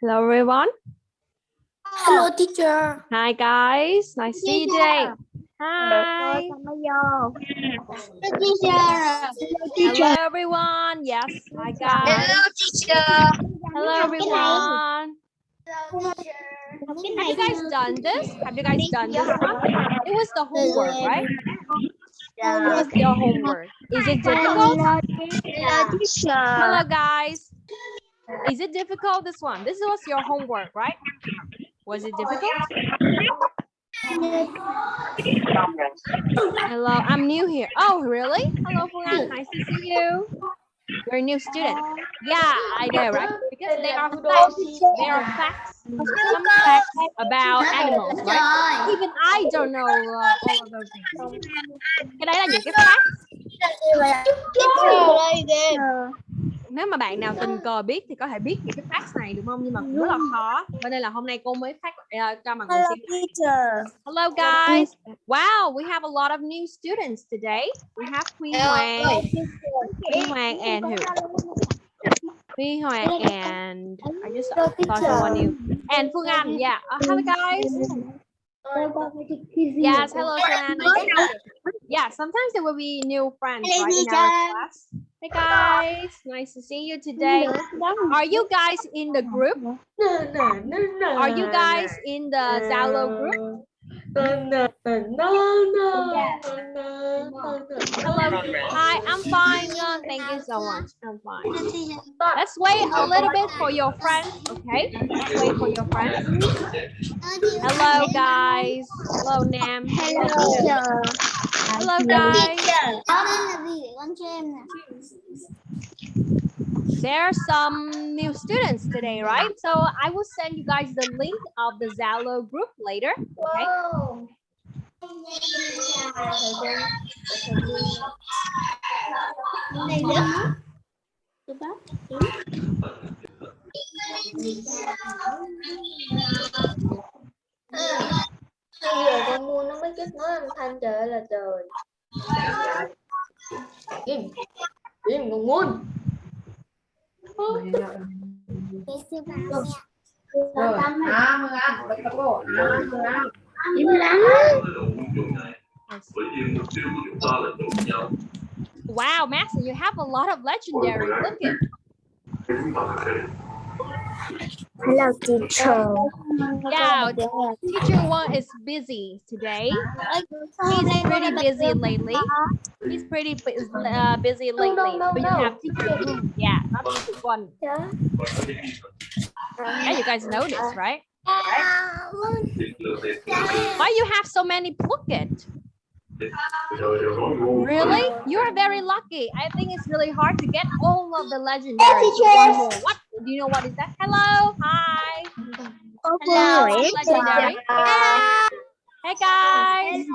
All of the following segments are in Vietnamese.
Hello everyone. Hello teacher. Hi guys. Nice to see you today. Hi. Hello teacher. Hello everyone. Yes. Hi guys. Hello, teacher. Hello everyone. Have you guys done this? Have you guys done this one? It was the homework, right? Yeah. It was your homework. Is it difficult? Hello teacher. Hello guys. Is it difficult this one? This was your homework, right? Was it difficult? Hello, I'm new here. Oh, really? Hello, Fulan. Nice to see you. You're a new student. Yeah, I know, right? Because there are facts. There are facts. Some facts about animals, right? Even I don't know uh, all of those things. Cái đấy là những cái facts. Nếu mà bạn nào tình cờ biết thì có thể biết những cái facts này đúng không? Nhưng mà cũng rất là khó. Cho nên là hôm nay cô mới phát uh, cho mọi người xem. teacher. Hello guys. Wow, we have a lot of new students today. We have Huy Hoàng, Huy Hoàng and who? Huy Hoàng and I just thought someone new. And Phương Anh, yeah. Uh, hello guys. Yes, hello you. Yeah, sometimes there will be new friends Hello, right, in our class. Hey guys, nice to see you today. Are you guys in the group? No, no, no, no. Are you guys in the Zalo group? No, no. Hello. Hi, I'm fine. Thank you so much. I'm fine. Let's wait a little bit for your friends, okay? Let's wait for your friends. Hello, guys. Hello, Nam. Hello, Hello guys. There are some new students today, right? So I will send you guys the link of the Zalo group later, okay? Bây giờ con mua nó mới kết nối âm thanh trời ơi là trời. Im Im con muốn Rồi, à, mừng ăn, à, mừng ăn. Wow, Master, you have a lot of legendary. Look at Hello teacher. yeah. Teacher one is busy today. He's pretty busy lately. He's pretty uh, busy lately. But you have teacher two. Yeah, not teacher one. Yeah, you guys know this, right? Why you have so many Phuket? Really? You are very lucky. I think it's really hard to get all of the legendary. What? Do you know what is that? Hello. Hi. Hello. Legendary. Hey guys.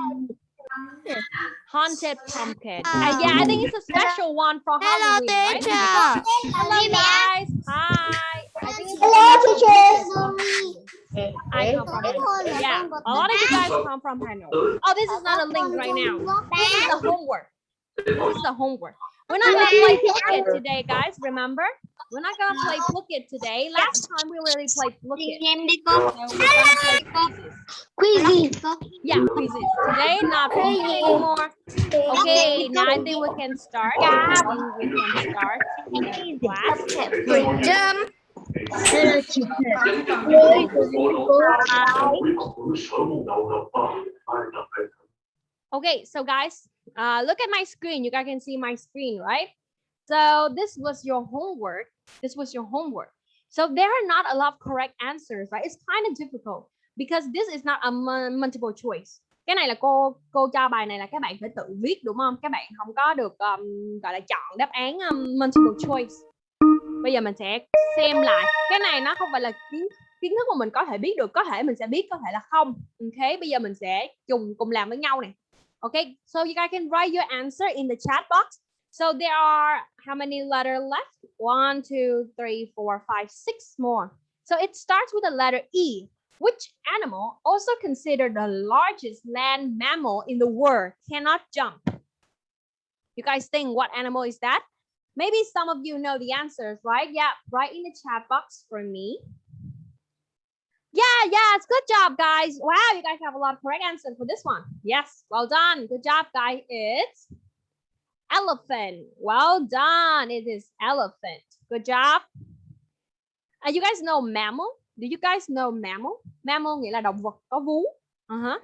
Haunted pumpkin. Uh, yeah, I think it's a special one for Halloween. right? Hello guys. Hi. I think it's a special I come from Hanoi. Yeah, a lot of you guys come from Hanoi. Oh, this is not a link right now. This is the homework. This is the homework. We're not gonna play Phuket today, guys. Remember? We're not gonna play Phuket today. Last time we really played Phuket. So play quizzes. Yeah, quizzes. Today, not Phuket anymore. Okay, now I think we can start. Think we can start class. Jump. Okay, so guys, uh, look at my screen. You guys can see my screen, right? So this was your homework. This was your homework. So there are not a lot of correct answers, right? It's kind of difficult because this is not a multiple choice. Cái này là cô cô cho bài này là các bạn phải tự viết đúng không? Các bạn không có được um, gọi là chọn đáp án um, multiple choice. Bây giờ mình sẽ xem lại. Cái này nó không phải là kiến kiến thức mà mình có thể biết được, có thể mình sẽ biết, có thể là không. Ok, bây giờ mình sẽ cùng cùng làm với nhau này. Okay, so you guys can write your answer in the chat box. So there are how many letters left? One, two, three, four, five, six more. So it starts with the letter E. Which animal, also considered the largest land mammal in the world, cannot jump? You guys think what animal is that? Maybe some of you know the answers, right? Yeah, write in the chat box for me. Yeah, yes, good job, guys. Wow, you guys have a lot of correct answers for this one. Yes, well done. Good job, guys. It's elephant. Well done. It is elephant. Good job. Uh, you guys know mammal? Do you guys know mammal? Mammal nghĩa là động vật có vú. Uh-huh.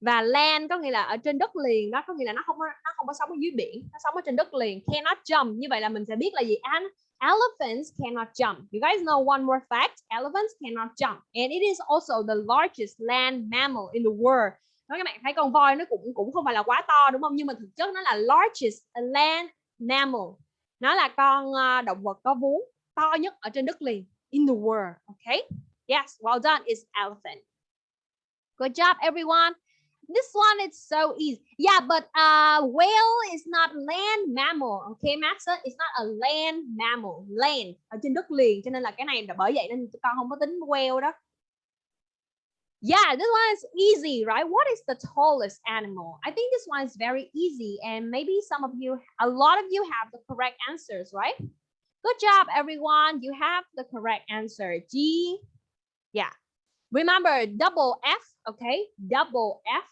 Và land có nghĩa là ở trên đất liền đó, có nghĩa là nó không có, nó không có sống ở dưới biển, nó sống ở trên đất liền. Cannot jump. Như vậy là mình sẽ biết là gì? An elephants cannot jump. You guys know one more fact? Elephants cannot jump. And it is also the largest land mammal in the world. Nói các bạn thấy con voi nó cũng cũng không phải là quá to đúng không? Nhưng mà thực chất nó là largest land mammal. Nó là con uh, động vật có vú to nhất ở trên đất liền in the world. Okay? Yes, well done. It's elephant. Good job, everyone. This one is so easy. Yeah, but uh, whale is not land mammal. Okay, Max? It's not a land mammal. Land ở trên đất liền. Cho nên là cái này là bởi vậy nên con không có tính whale đó. Yeah, this one is easy, right? What is the tallest animal? I think this one is very easy, and maybe some of you, a lot of you have the correct answers, right? Good job, everyone. You have the correct answer. G, yeah. Remember, double F, okay? Double F,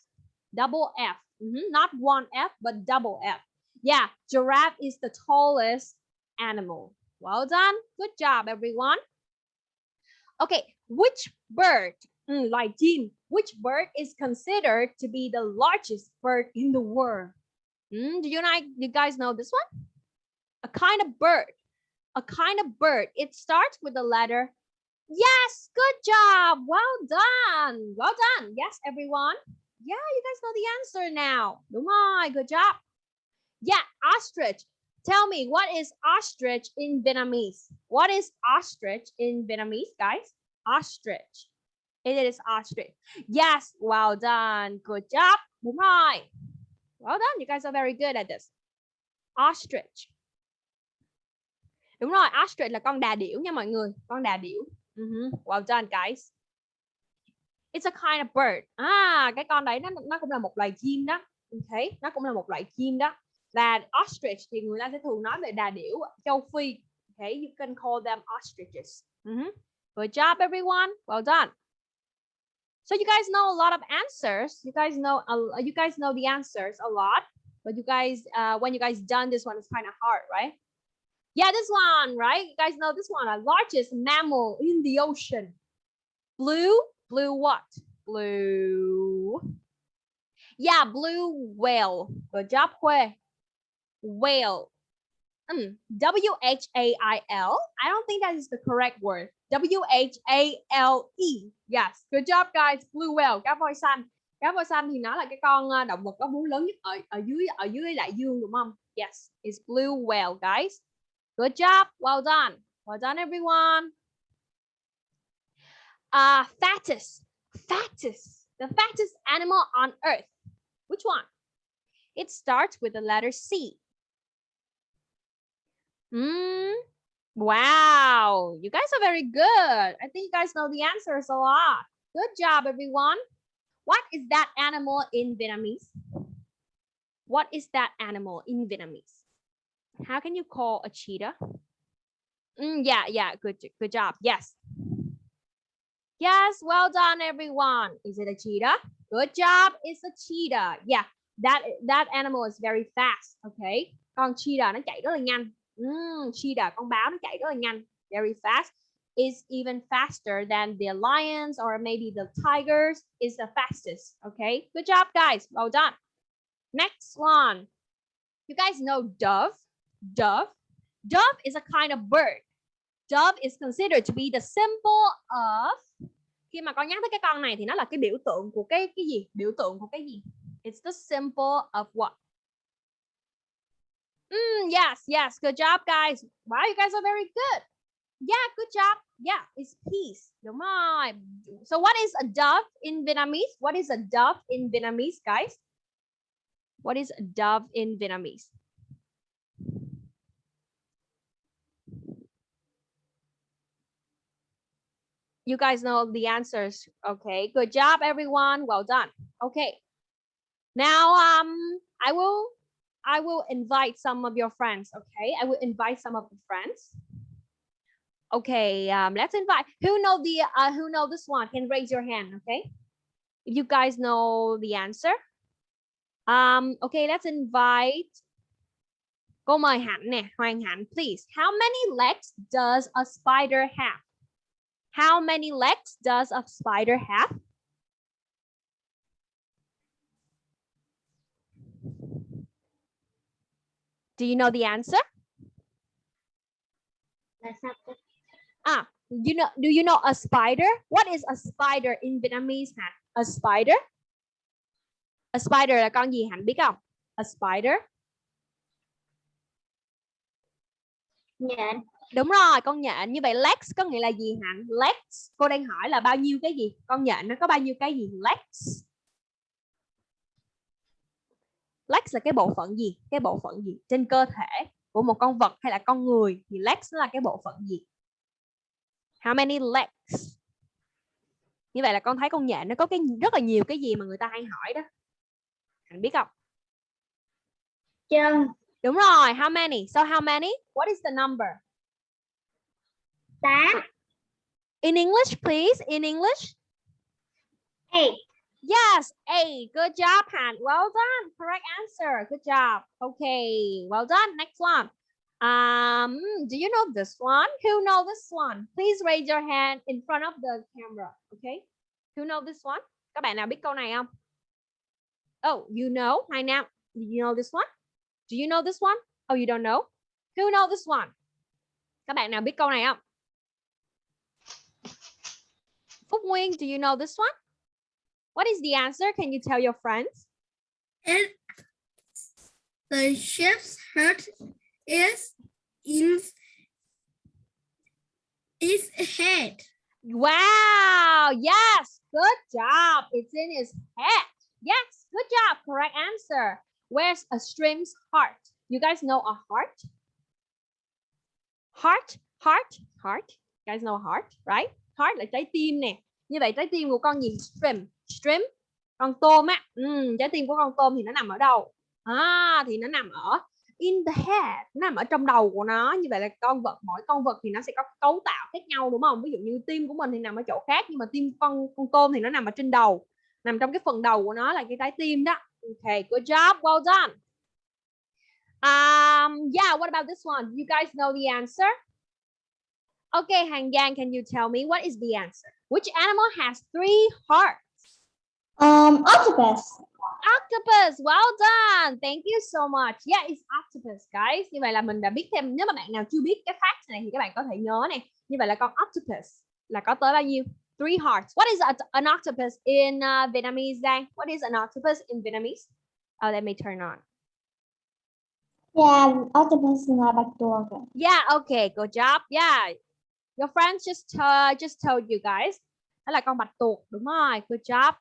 double F. Mhm, Not one F, but double F. Yeah, giraffe is the tallest animal. Well done. Good job, everyone. Okay, which bird Mm, like Jim, which bird is considered to be the largest bird in the world? Mm, do you like? You guys know this one? A kind of bird. A kind of bird. It starts with the letter. Yes, good job. Well done. Well done. Yes, everyone. Yeah, you guys know the answer now. Đúng rồi, good job. Yeah, ostrich. Tell me, what is ostrich in Vietnamese? What is ostrich in Vietnamese, guys? Ostrich. It is ostrich. Yes, well done. Good job. Đúng rồi. Well done. You guys are very good at this. Ostrich. Đúng rồi, ostrich là con đà điểu nha mọi người. Con đà điểu. Uh -huh. Well done, guys. It's a kind of bird. À, cái con đấy nó nó cũng là một loài chim đó. Okay, nó cũng là một loại chim đó. Và ostrich thì người ta sẽ thường nói về đà điểu châu Phi. Okay, you can call them ostriches. Uh -huh. Good job, everyone. Well done. So you guys know a lot of answers. You guys know uh, you guys know the answers a lot, but you guys uh, when you guys done this one, it's kind of hard, right? Yeah, this one, right? You guys know this one, the largest mammal in the ocean. Blue, blue what? Blue. Yeah, blue whale. Good job, Hue. Whale. Mm, W H A I L. I don't think that is the correct word. W H A L E. Yes, good job guys. Blue whale, cá voi xanh. Cá voi xanh thì nó là cái con ờ, động vật có vú lớn nhất ở ở dưới ở dưới đại dương đúng không? Yes, it's blue whale guys. Good job. Well done. Well done everyone. Uh fattest. Fattest. The fattest animal on earth. Which one? It starts with the letter C. Mm, Wow, you guys are very good. I think you guys know the answers a lot. Good job, everyone. What is that animal in Vietnamese? What is that animal in Vietnamese? How can you call a cheetah? Mm, yeah, yeah, good, good job. Yes. Yes, well done, everyone. Is it a cheetah? Good job. It's a cheetah. Yeah, that that animal is very fast. Okay. Con cheetah nó chạy rất là nhanh. Mm, cheetah, con báo nó chạy rất là nhanh. Very fast. Is even faster than the lions or maybe the tigers is the fastest. Okay, good job, guys. Well done. Next one. You guys know dove? Dove. Dove is a kind of bird. Dove is considered to be the symbol of khi mà con nhắc tới cái con này thì nó là cái biểu tượng của cái cái gì? Biểu tượng của cái gì? It's the symbol of what? Mm, yes, yes. Good job, guys. Wow, you guys are very good. Yeah, good job. Yeah, it's peace. Đúng rồi. So what is a dove in Vietnamese? What is a dove in Vietnamese, guys? What is a dove in Vietnamese? You guys know the answers. Okay, good job, everyone. Well done. Okay. Now, um, I will I will invite some of your friends, okay? I will invite some of the friends. Okay, um, let's invite. Who know the uh, who know this one? Can raise your hand. Okay, if you guys know the answer. Um, okay, let's invite. Cô mời Hạnh nè, please. How many legs does a spider have? How many legs does a spider have? Do you know the answer? Ah, you know, do you know a spider? What is a spider in Vietnamese? Hạnh? A spider? A spider là con gì Hạnh biết không? A spider. Nhện. Đúng rồi, con nhện. Như vậy legs có nghĩa là gì Hạnh? Legs. Cô đang hỏi là bao nhiêu cái gì? Con nhện nó có bao nhiêu cái gì? Legs. Legs là cái bộ phận gì? Cái bộ phận gì? Trên cơ thể của một con vật hay là con người thì legs là cái bộ phận gì? How many legs? Như vậy là con thấy con nhện nó có cái rất là nhiều cái gì mà người ta hay hỏi đó. Hạnh biết không? Chân. Đúng rồi, how many? So how many? What is the number? Tám. In English, please. In English. Eight. Yes, eight. Good job, Han. Well done. Correct answer. Good job. Okay, well done. Next one. Um, do you know this one? Who know this one? Please raise your hand in front of the camera. Okay. Who know this one? Các bạn nào biết câu này không? Oh, you know. Hai Nam. Do you know this one? Do you know this one? Oh, you don't know? Who know this one? Các bạn nào biết câu này không? Phúc Nguyên, do you know this one? What is the answer? Can you tell your friends? It the ship's head is in its head. Wow, yes, good job. It's in his head. Yes, good job. Correct answer. Where's a stream's heart? You guys know a heart? Heart, heart, heart. You guys know a heart, right? Heart là trái tim nè. Như vậy trái tim của con gì? Stream, stream. Con tôm á. Ừ, trái tim của con tôm thì nó nằm ở đâu? À, thì nó nằm ở in the head nó nằm ở trong đầu của nó như vậy là con vật mỗi con vật thì nó sẽ có cấu tạo khác nhau đúng không ví dụ như tim của mình thì nằm ở chỗ khác nhưng mà tim con con tôm thì nó nằm ở trên đầu nằm trong cái phần đầu của nó là cái trái tim đó okay good job well done um yeah what about this one you guys know the answer okay Hang Yang can you tell me what is the answer which animal has three hearts Um, octopus. Octopus, well done. Thank you so much. Yeah, it's octopus, guys. Như vậy là mình đã biết thêm nếu mà bạn nào chưa biết cái fact này thì các bạn có thể nhớ này. Như vậy là con octopus là có tới bao nhiêu? Three hearts. What is a, an octopus in uh, Vietnamese, Giang? What is an octopus in Vietnamese? Oh, let me turn on. Yeah, octopus là bạch tuộc. Yeah, okay, good job. Yeah. Your friends just uh, just told you guys. Là con bạch tuộc, đúng rồi. Good job.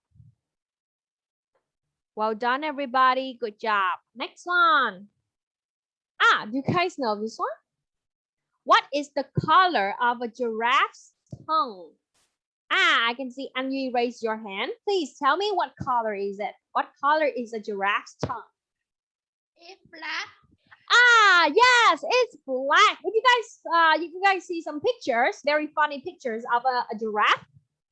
Well done, everybody. Good job. Next one. Ah, do you guys know this one? What is the color of a giraffe's tongue? Ah, I can see and you raise your hand. Please tell me what color is it? What color is a giraffe's tongue? It's black. Ah, yes, it's black. If you guys, uh, you guys see some pictures, very funny pictures of a, a giraffe.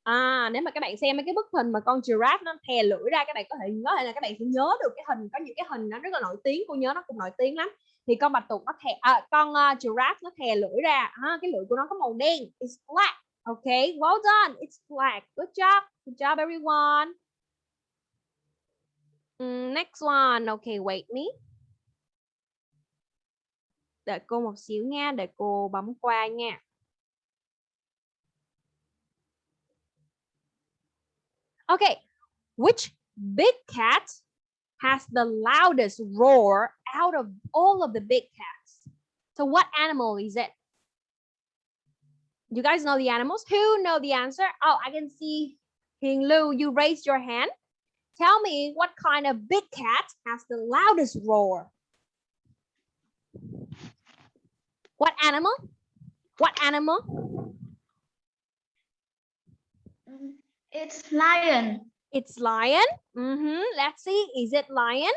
À, nếu mà các bạn xem mấy cái bức hình mà con giraffe nó thè lưỡi ra các bạn có thể có thể là các bạn sẽ nhớ được cái hình có những cái hình nó rất là nổi tiếng cô nhớ nó cũng nổi tiếng lắm. Thì con bạch tuộc nó thè à, con uh, giraffe nó thè lưỡi ra. À, cái lưỡi của nó có màu đen. It's black. Okay well done. It's black. Good job. Good job everyone. Mm, next one. Okay wait me đợi cô một xíu nha để cô bấm qua nha Okay, which big cat has the loudest roar out of all of the big cats? So what animal is it? You guys know the animals? Who know the answer? Oh, I can see Hing Lu, you raised your hand. Tell me what kind of big cat has the loudest roar? What animal? What animal? It's lion. It's lion. hmm Let's see. Is it lion?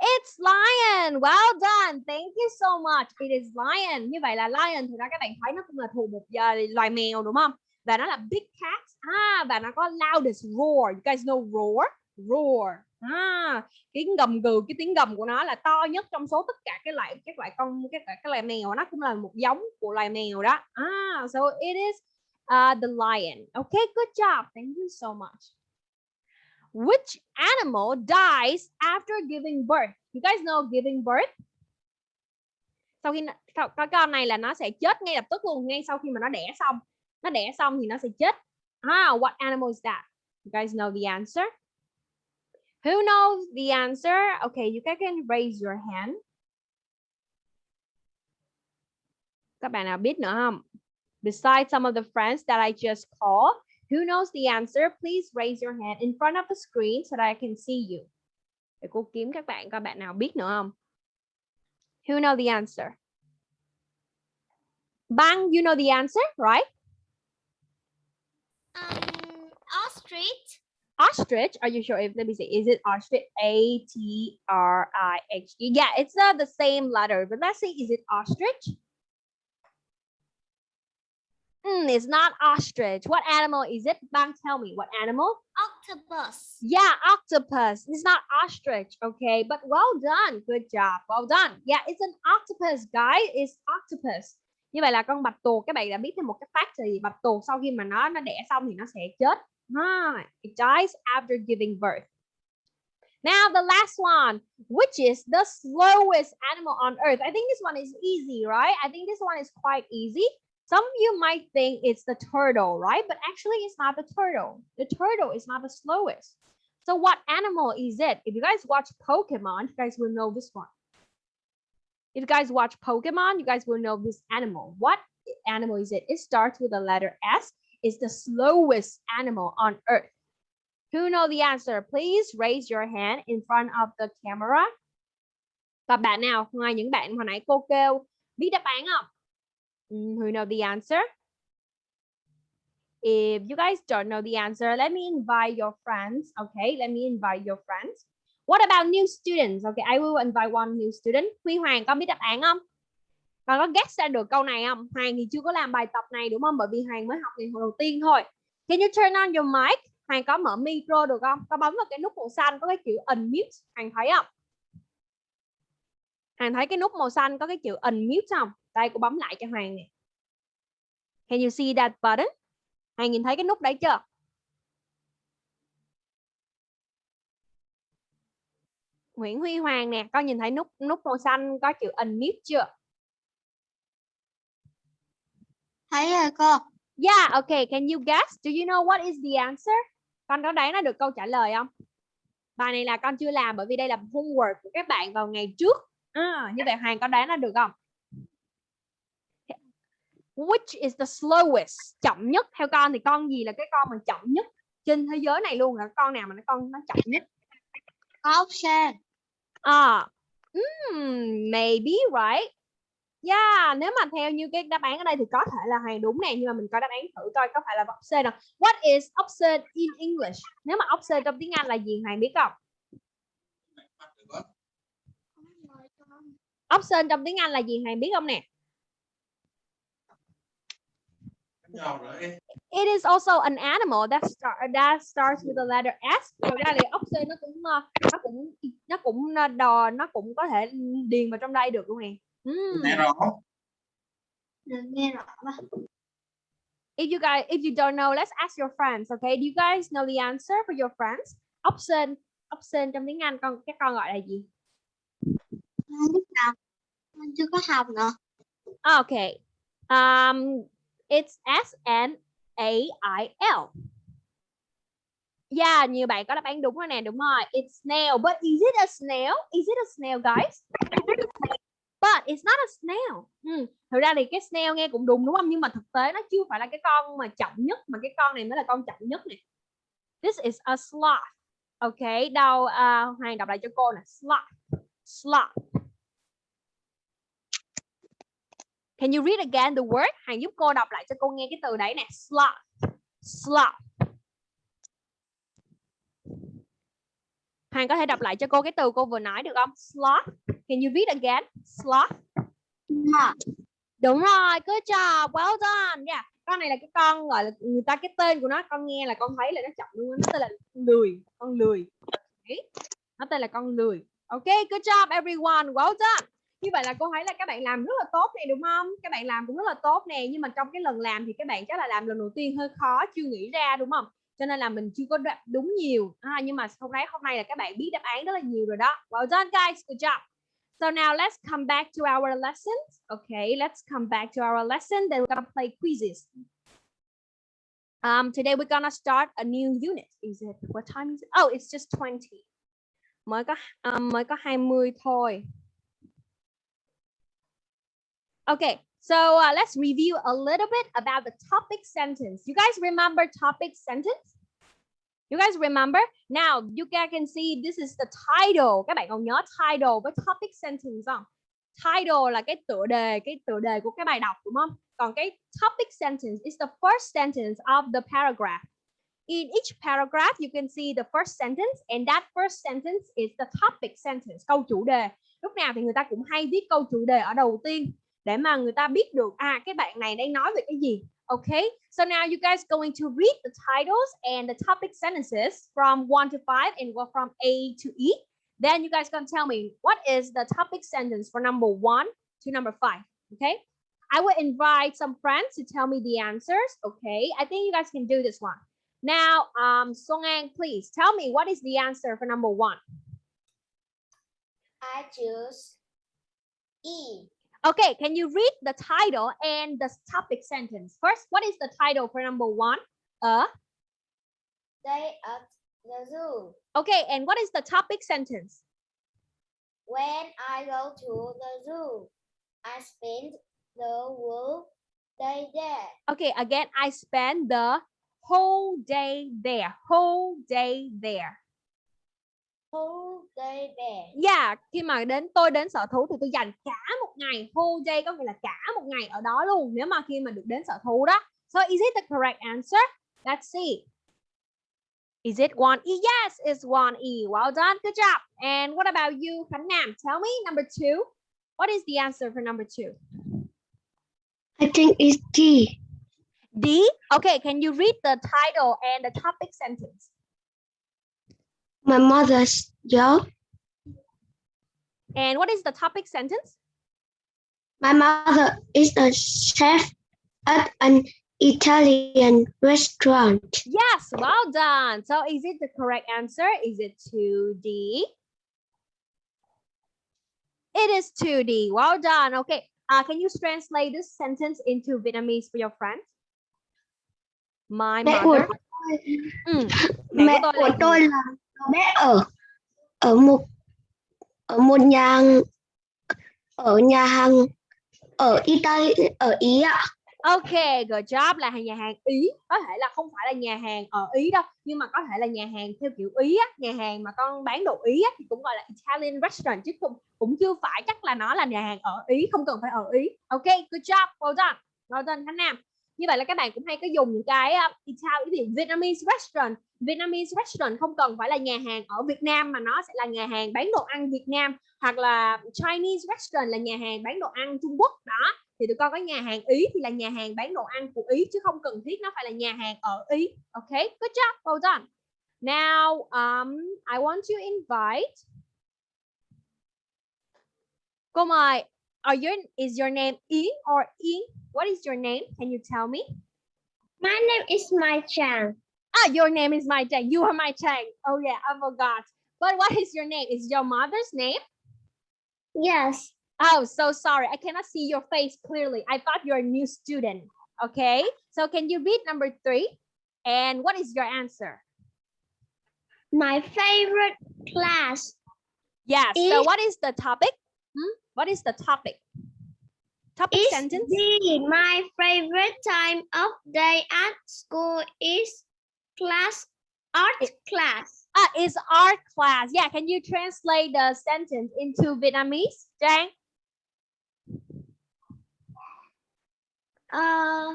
It's lion. Well done. Thank you so much. It is lion. Như vậy là lion thì ra các bạn thấy nó cũng là thuộc một uh, loài mèo đúng không? Và nó là big cat. À và nó có loudest roar. You guys know roar? Roar. À, cái gầm gừ cái tiếng gầm của nó là to nhất trong số tất cả cái loại các loại con các loại các loài mèo nó cũng là một giống của loài mèo đó. À, so it is uh, the lion. Okay, good job. Thank you so much. Which animal dies after giving birth? You guys know giving birth? Sau khi cái con này là nó sẽ chết ngay lập tức luôn, ngay sau khi mà nó đẻ xong. Nó đẻ xong thì nó sẽ chết. Ah, what animal is that? You guys know the answer? Who knows the answer? Okay, you can raise your hand. Các bạn nào biết nữa không? Besides some of the friends that I just called, who knows the answer? Please raise your hand in front of the screen so that I can see you. Để cô kiếm các bạn coi bạn nào biết nữa không? Who know the answer? Bang, you know the answer, right? Um, ostrich. Ostrich. Are you sure? If let me see, is it ostrich? A T R I H E. Yeah, it's not the same letter, but let's see, is it ostrich? Mm, it's not ostrich. What animal is it? Bang, tell me what animal? Octopus. Yeah, octopus. It's not ostrich, okay? But well done. Good job. Well done. Yeah, it's an octopus, guys. It's octopus. Như vậy là con bạch tuộc các bạn đã biết thêm một cái fact gì bạch tuộc sau khi mà nó nó đẻ xong thì nó sẽ chết. Ha, it dies after giving birth. Now the last one, which is the slowest animal on earth. I think this one is easy, right? I think this one is quite easy. Some of you might think it's the turtle, right? But actually it's not the turtle. The turtle is not the slowest. So what animal is it? If you guys watch Pokemon, you guys will know this one. If you guys watch Pokemon, you guys will know this animal. What animal is it? It starts with the letter S. is the slowest animal on earth. Who know the answer? Please raise your hand in front of the camera. Còn bạn nào ngoài những bạn hồi nãy cô kêu biết đáp án không? Ừ, who know the answer? If you guys don't know the answer, let me invite your friends. Okay, let me invite your friends. What about new students? Okay, I will invite one new student. Huy Hoàng có biết đáp án không? Con có guess ra được câu này không? Hoàng thì chưa có làm bài tập này đúng không? Bởi vì Hoàng mới học ngày đầu tiên thôi. Can you turn on your mic? Hoàng có mở micro được không? Có bấm vào cái nút màu xanh có cái chữ unmute. Hoàng thấy không? Hoàng thấy cái nút màu xanh có cái chữ unmute không? Đây cô bấm lại cho Hoàng nè. Can you see that button? Hoàng nhìn thấy cái nút đấy chưa? Nguyễn Huy Hoàng nè, con nhìn thấy nút nút màu xanh có chữ unmute chưa? Thấy rồi cô. Yeah, okay. Can you guess? Do you know what is the answer? Con có đoán nó được câu trả lời không? Bài này là con chưa làm bởi vì đây là homework của các bạn vào ngày trước. À, như vậy Hoàng có đoán nó được không? Which is the slowest? Chậm nhất theo con thì con gì là cái con mà chậm nhất trên thế giới này luôn là con nào mà nó con nó chậm nhất? Sên. À, mm, maybe right. Yeah, nếu mà theo như cái đáp án ở đây thì có thể là Hoàng đúng nè nhưng mà mình coi đáp án thử coi có phải là option không. What is option in English? Nếu mà option trong tiếng Anh là gì Hoàng biết không? Option trong tiếng Anh là gì Hoàng biết không nè? It is also an animal that start that starts with the letter S. Thực ra thì option nó cũng ờ, nó cũng nó cũng ờ, đò nó cũng có thể điền vào trong đây được luôn nè. Mm. Nghe rõ. Mà. if you guys if you don't know let's ask your friends okay? Do you guys know the answer for your friends? Option option trong tiếng Anh con các con gọi là gì? Nào. Con chưa có học nữa. okay um it's S N A I L. Yeah nhiều bạn có đáp án đúng rồi nè đúng rồi. It's snail but is it a snail? Is it a snail guys but it's not a snail. Ừ. thực ra thì cái snail nghe cũng đúng đúng không? Nhưng mà thực tế nó chưa phải là cái con mà chậm nhất mà cái con này mới là con chậm nhất này. This is a sloth. Okay đâu uh, hoàng đọc lại cho cô nè. Sloth. Sloth. Can you read again the word? Hoàng giúp cô đọc lại cho cô nghe cái từ đấy nè. Sloth. Sloth. Hoàng có thể đọc lại cho cô cái từ cô vừa nói được không? Sloth. Can you read again? Sloth. Not. Đúng rồi, good job, well done. Yeah. Con này là cái con gọi là người ta cái tên của nó con nghe là con thấy là nó chậm luôn, nó tên là lười, con lười. Okay. Nó tên là con lười. Ok, good job everyone, well done. Như vậy là cô thấy là các bạn làm rất là tốt này đúng không? Các bạn làm cũng rất là tốt nè, nhưng mà trong cái lần làm thì các bạn chắc là làm lần đầu tiên hơi khó, chưa nghĩ ra đúng không? Cho nên là mình chưa có đáp đúng nhiều. À, nhưng mà hôm nay hôm nay là các bạn biết đáp án rất là nhiều rồi đó. Well done guys, good job. So now let's come back to our lessons. Okay, let's come back to our lesson. Then we're gonna play quizzes. Um, today we're gonna start a new unit. Is it what time is it? Oh, it's just 20. Mới có um, mới có 20 thôi. Okay, so uh, let's review a little bit about the topic sentence. You guys remember topic sentence? You guys remember? Now, you guys can see this is the title. Các bạn còn nhớ title với topic sentence không? Title là cái tựa đề, cái tựa đề của cái bài đọc đúng không? Còn cái topic sentence is the first sentence of the paragraph. In each paragraph, you can see the first sentence and that first sentence is the topic sentence, câu chủ đề. Lúc nào thì người ta cũng hay viết câu chủ đề ở đầu tiên để mà người ta biết được à cái bạn này đang nói về cái gì. Okay, so now you guys going to read the titles and the topic sentences from 1 to 5 and go from A to E. Then you guys can tell me what is the topic sentence for number 1 to number 5. Okay, I will invite some friends to tell me the answers. Okay, I think you guys can do this one. Now, um, Song An, please tell me what is the answer for number 1. I choose E. Okay, can you read the title and the topic sentence? First, what is the title for number one? Uh, Day at the zoo. okay, and what is the topic sentence? When I go to the zoo, I spend the whole day there. Okay, again, I spent the whole day there. Whole day there. Whole day there. Yeah, khi mà đến tôi đến sở thú thì tôi dành cả một ngày. Whole day có nghĩa là cả một ngày ở đó luôn. Nếu mà khi mà được đến sở thú đó. So is it the correct answer? Let's see. Is it one E? Yes, it's one E. Well done. Good job. And what about you, Khánh Nam? Tell me number two. What is the answer for number two? I think it's D. D. Okay, can you read the title and the topic sentence? My mother's job. And what is the topic sentence? My mother is a chef at an Italian restaurant. Yes, well done. So is it the correct answer? Is it 2D? It is 2D. Well done. Okay. Uh, can you translate this sentence into Vietnamese for your friends? My Mẹ của mother. Ừ, mẹ mẹ của tôi là bé ở ở một ở một nhà ở nhà hàng ở Italy ở Ý ạ. Ok, good job là nhà hàng Ý có thể là không phải là nhà hàng ở Ý đâu nhưng mà có thể là nhà hàng theo kiểu Ý á, nhà hàng mà con bán đồ Ý á, thì cũng gọi là Italian restaurant chứ không cũng chưa phải chắc là nó là nhà hàng ở Ý không cần phải ở Ý. Ok, good job, well done, well done Khánh Nam. Như vậy là các bạn cũng hay có dùng những cái uh, Italian gì Vietnamese restaurant. Vietnamese restaurant không cần phải là nhà hàng ở Việt Nam mà nó sẽ là nhà hàng bán đồ ăn Việt Nam hoặc là Chinese restaurant là nhà hàng bán đồ ăn Trung Quốc đó thì tụi con có nhà hàng Ý thì là nhà hàng bán đồ ăn của Ý chứ không cần thiết nó phải là nhà hàng ở Ý. Okay, good job, well done. Now, um, I want to invite. Cô mời. Are your is your name E or E? What is your name? Can you tell me? My name is Mai Chang. Ah, your name is Mai Chang. You are Mai Chang. Oh yeah, I forgot. But what is your name? Is your mother's name? Yes. Oh, so sorry. I cannot see your face clearly. I thought you're a new student. Okay. So can you read number three? And what is your answer? My favorite class. Yes. So what is the topic? Hmm? What is the topic? Topic Is sentence? My favorite time of day at school is class art class. Ah, is art class. Yeah. Can you translate the sentence into Vietnamese, Jang? Ờ,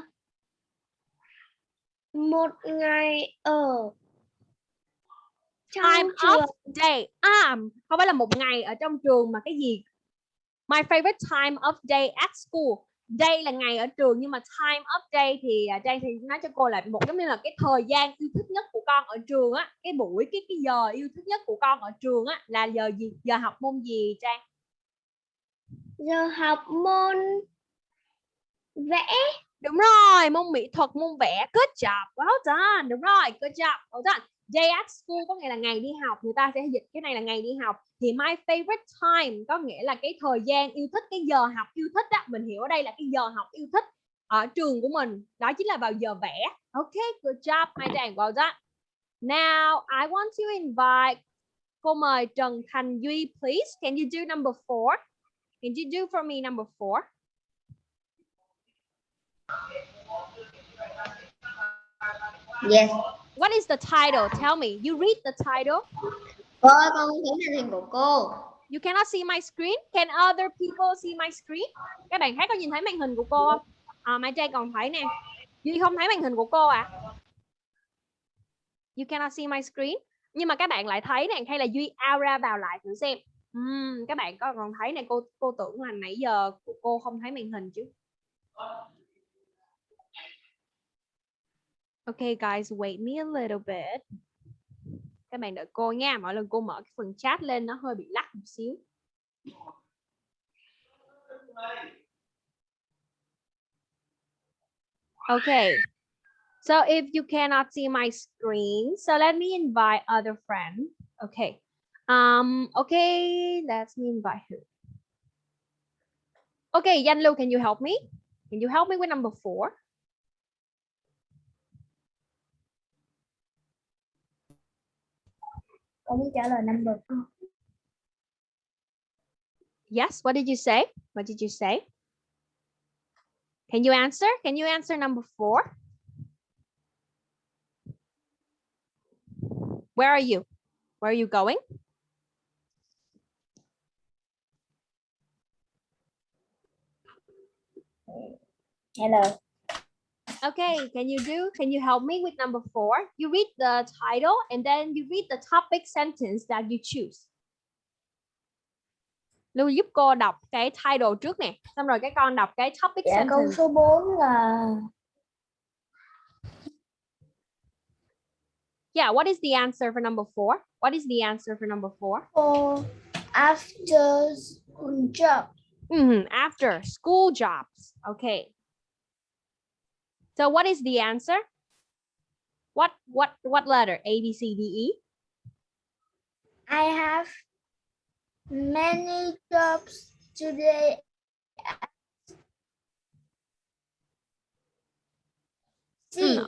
một ngày ở time of day à không phải là một ngày ở trong trường mà cái gì my favorite time of day at school. Day là ngày ở trường nhưng mà time of day thì à, Trang thì nói cho cô là một giống như là cái thời gian yêu thích nhất của con ở trường á. Cái buổi cái cái giờ yêu thích nhất của con ở trường á là giờ gì? Giờ học môn gì Trang? Giờ học môn vẽ. Đúng rồi môn mỹ thuật môn vẽ. Good job well done. Đúng rồi good job well done day at school có nghĩa là ngày đi học, người ta sẽ dịch cái này là ngày đi học. Thì my favorite time có nghĩa là cái thời gian yêu thích, cái giờ học yêu thích á, mình hiểu ở đây là cái giờ học yêu thích ở trường của mình. Đó chính là vào giờ vẽ. Ok, good job, my Trang well done. Now, I want to invite, cô mời Trần Thành Duy, please. Can you do number four? Can you do for me number four? Yes What is the title? Tell me. You read the title. cô ơi, con thấy màn hình của cô You cannot see my screen. Can other people see my screen? Các bạn khác có nhìn thấy màn hình của cô không? À, Mai Trang còn thấy nè. Duy không thấy màn hình của cô à? You cannot see my screen. Nhưng mà các bạn lại thấy nè, hay là Duy out ra vào lại thử xem. Ừm, các bạn có còn thấy nè, cô cô tưởng là nãy giờ cô không thấy màn hình chứ. Okay guys, wait me a little bit. Các bạn đợi cô nha. Mỗi lần cô mở cái phần chat lên nó hơi bị lắc một xíu. Okay. So if you cannot see my screen, so let me invite other friend. Okay. Um, okay, let me invite who? Okay, Yanlu, can you help me? Can you help me with number four? Con muốn trả lời number four Yes, what did you say? What did you say? Can you answer? Can you answer number four? Where are you? Where are you going? hello Okay, can you do? Can you help me with number four? You read the title and then you read the topic sentence that you choose. Lưu giúp cô đọc cái title trước nè, xong rồi cái con đọc cái topic dạ câu sentence. số 4 là Yeah, what is the answer for number four? What is the answer for number four? for after school job Mhm, After school jobs. Okay. So what is the answer? What what what letter? A B C D E. I have many jobs today C Mm.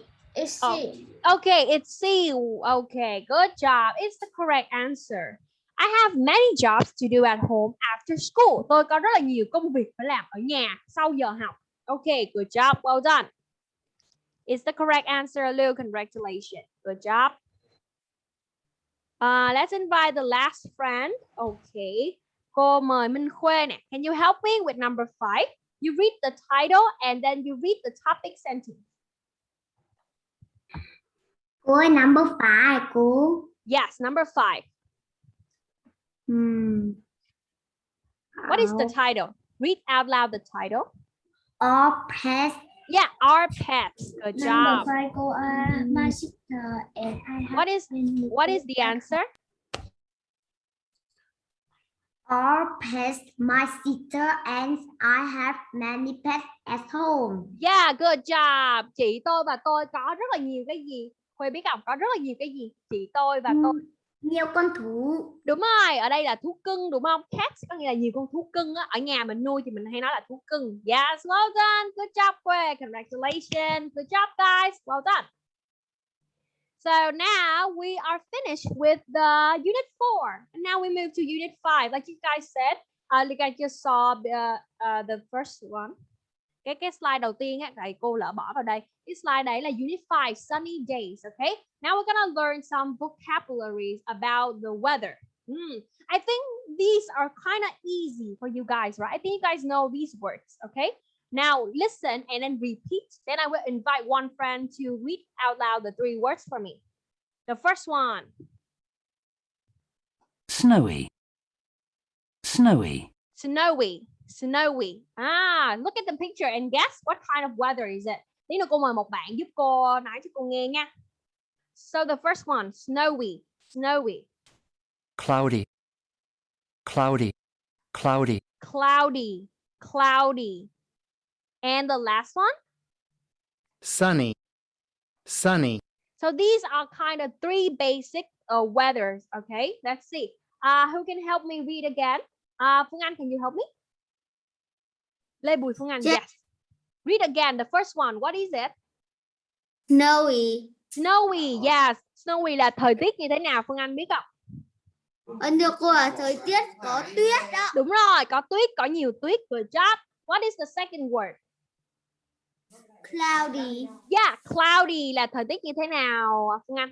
Oh. C Okay, it's C. Okay, good job. It's the correct answer. I have many jobs to do at home after school. Tôi có rất là nhiều công việc phải làm ở nhà sau giờ học. Okay, good job. Well done. It's the correct answer, Lou. Congratulations. Good job. Uh, let's invite the last friend. Okay. Cô mời Minh Khuê nè. Can you help me with number five? You read the title and then you read the topic sentence. cô ơi number five cô Yes, number five. hmm. What is the title? Read out loud the title. all pets Yeah, our pets. Good job. five cô uh, my sister and I have What is what is the answer? All pets, my sister and I have many pets at home. Yeah, good job. Chị tôi và tôi có rất là nhiều cái gì? Khuê biết không? Có rất là nhiều cái gì? Chị tôi và tôi. Nhiều con thú. Đúng rồi, ở đây là thú cưng đúng không? Cats có nghĩa là nhiều con thú cưng á. Ở nhà mình nuôi thì mình hay nói là thú cưng. Dạ, yes, well done. Good job, Quê Congratulations. Good job, guys. Well done. So now we are finished with the unit four. And now we move to unit five. Like you guys said, uh, like I just saw the, uh, the first one. Cái cái slide đầu tiên á, thầy cô lỡ bỏ vào đây. Cái slide đấy là unit 5, sunny days, okay? Now we're gonna learn some vocabularies about the weather. Hmm, I think these are kind of easy for you guys, right? I think you guys know these words, okay? Now listen and then repeat. Then I will invite one friend to read out loud the three words for me. The first one, snowy, snowy, snowy snowy. Ah look at the picture and guess what kind of weather is it? Tí nữa cô mời một bạn giúp cô nói cho cô nghe nha so the first one snowy snowy. Cloudy, cloudy, cloudy, cloudy cloudy. And the last one? Sunny, sunny, so these are kind of three basic uh, weathers okay? Let's see. Uh who can help me read again? Uh Phương Anh can you help me Lê Bùi Phương Anh Yes. yes read again the first one what is it Snowy. Snowy, yes. Snowy là thời tiết như thế nào Phương Anh biết không? Ấn được cô là thời tiết có tuyết đó. Đúng rồi, có tuyết, có nhiều tuyết. Good job. What is the second word? Cloudy. Yeah, cloudy là thời tiết như thế nào Phương Anh?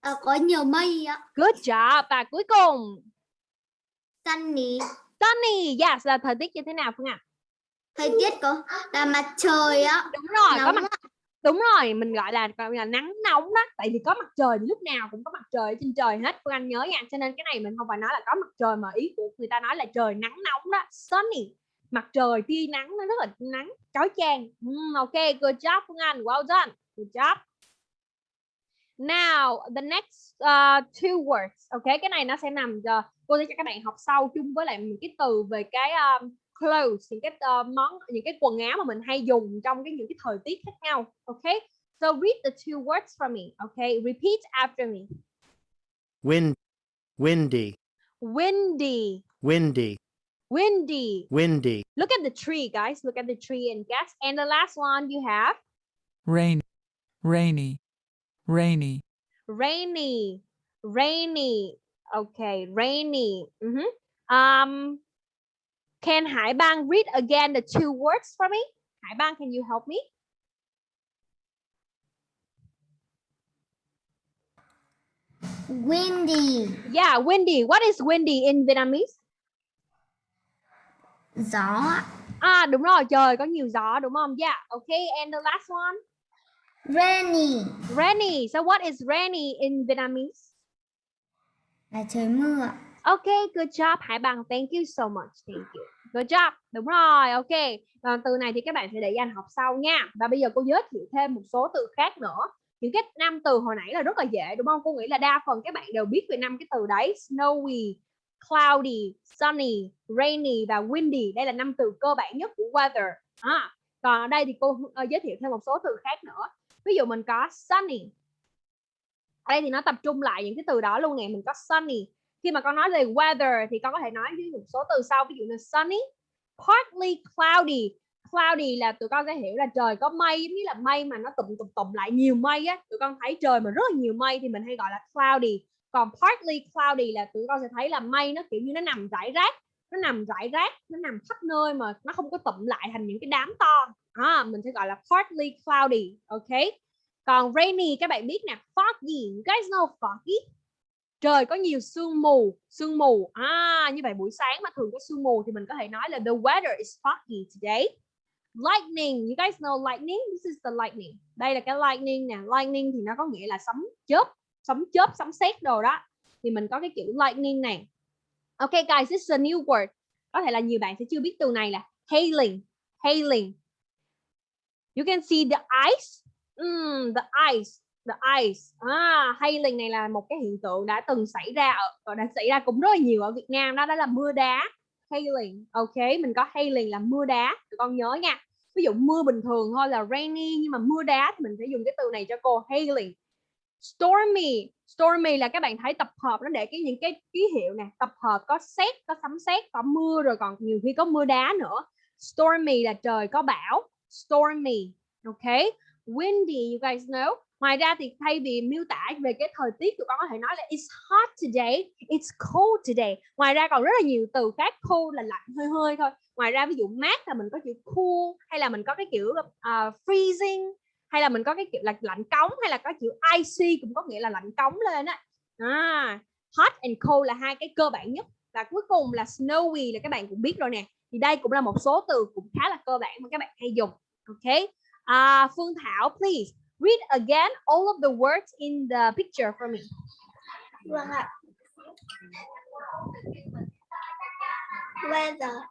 À, có nhiều mây á. Good job. Và cuối cùng, Sunny. sunny, yes là thời tiết như thế nào Phương Anh? Thời tiết có là mặt trời á. Đúng rồi, có mặt Đúng rồi, mình gọi là gọi là nắng nóng đó. Tại vì có mặt trời thì lúc nào cũng có mặt trời trên trời hết. Phương Anh nhớ nha. Cho nên cái này mình không phải nói là có mặt trời mà ý của người ta nói là trời nắng nóng đó. Sunny. Mặt trời tia nắng nó rất là nắng chói chang. Mm, ok, good job Phương Anh. Well done. Good job. Now, the next uh, two words. Ok, cái này nó sẽ nằm uh, cô sẽ cho các bạn học sau chung với lại những cái từ về cái um, clothes những cái uh, món những cái quần áo mà mình hay dùng trong cái những cái thời tiết khác nhau okay so read the two words for me okay repeat after me. Wind, windy, windy. Windy, windy. Windy, look at the tree guys. Look at the tree and guess. And the last one you have? Rain, rainy, rainy, rainy. Rainy. Okay rainy. Mhm. um can Hải Bang read again the two words for me Hải Bang can you help me Windy. yeah windy what is windy in Vietnamese Gió. À đúng rồi, trời có nhiều gió đúng không? Yeah, okay. And the last one, Rainy. rainy. So what is rainy in Vietnamese? Là trời mưa. OK, good job Hải Bằng. Thank you so much. Thank you. Good job. Đúng rồi, ok. Còn từ này thì các bạn sẽ để dành học sau nha. Và bây giờ cô giới thiệu thêm một số từ khác nữa. Những cái năm từ hồi nãy là rất là dễ đúng không? Cô nghĩ là đa phần các bạn đều biết về năm cái từ đấy. Snowy, cloudy, sunny, rainy và windy. Đây là năm từ cơ bản nhất của weather. À, còn ở đây thì cô ờ, giới thiệu thêm một số từ khác nữa. Ví dụ mình có sunny. Ở đây thì nó tập trung lại những cái từ đó luôn nè. Mình có sunny. Khi mà con nói về weather thì con có thể nói với một số từ sau. Ví dụ như sunny, partly cloudy. Cloudy là tụi con sẽ hiểu là trời có mây giống như là mây mà nó tụm tụm tụm lại nhiều mây á. Tụi con thấy trời mà rất là nhiều mây thì mình hay gọi là cloudy. Còn partly cloudy là tụi con sẽ thấy là mây nó kiểu như nó nằm rải rác nó nằm rải rác nó nằm khắp nơi mà nó không có tụm lại thành những cái đám to à, mình sẽ gọi là partly cloudy ok còn rainy các bạn biết nè foggy you guys know foggy trời có nhiều sương mù sương mù à như vậy buổi sáng mà thường có sương mù thì mình có thể nói là the weather is foggy today lightning you guys know lightning this is the lightning đây là cái lightning nè lightning thì nó có nghĩa là sấm chớp sấm chớp sấm sét đồ đó thì mình có cái kiểu lightning này Okay guys, this is a new word. Có thể là nhiều bạn sẽ chưa biết từ này là hailing. Hailing. You can see the ice. Mm, the ice. The ice. À, hailing này là một cái hiện tượng đã từng xảy ra ở đã xảy ra cũng rất là nhiều ở Việt Nam đó đó là mưa đá. Hailing. Ok, mình có hailing là mưa đá. Tụi con nhớ nha. Ví dụ mưa bình thường thôi là rainy nhưng mà mưa đá thì mình sẽ dùng cái từ này cho cô hailing stormy stormy là các bạn thấy tập hợp nó để cái những cái ký hiệu nè tập hợp có xét có sấm sét có mưa rồi còn nhiều khi có mưa đá nữa stormy là trời có bão stormy ok windy you guys know ngoài ra thì thay vì miêu tả về cái thời tiết tụi con có thể nói là it's hot today it's cold today. Ngoài ra còn rất là nhiều từ khác cold là lạnh hơi hơi thôi. Ngoài ra ví dụ mát là mình có chữ cool hay là mình có cái kiểu uh, freezing hay là mình có cái kiểu là lạnh cống hay là có chữ icy cũng có nghĩa là lạnh cống lên á. À, hot and cold là hai cái cơ bản nhất. Và cuối cùng là snowy là các bạn cũng biết rồi nè. Thì đây cũng là một số từ cũng khá là cơ bản mà các bạn hay dùng. Ok? À, Phương Thảo please. Read again all of the words in the picture for me. Weather.